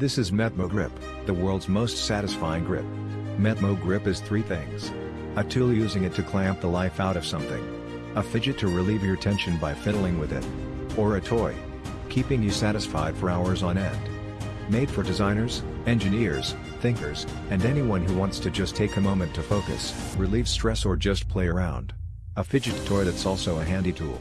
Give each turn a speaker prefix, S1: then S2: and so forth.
S1: This is Metmo Grip, the world's most satisfying grip. Metmo Grip is three things. A tool using it to clamp the life out of something. A fidget to relieve your tension by fiddling with it. Or a toy. Keeping you satisfied for hours on end. Made for designers, engineers, thinkers, and anyone who wants to just take a moment to focus, relieve stress or just play around. A fidget toy that's also a handy tool.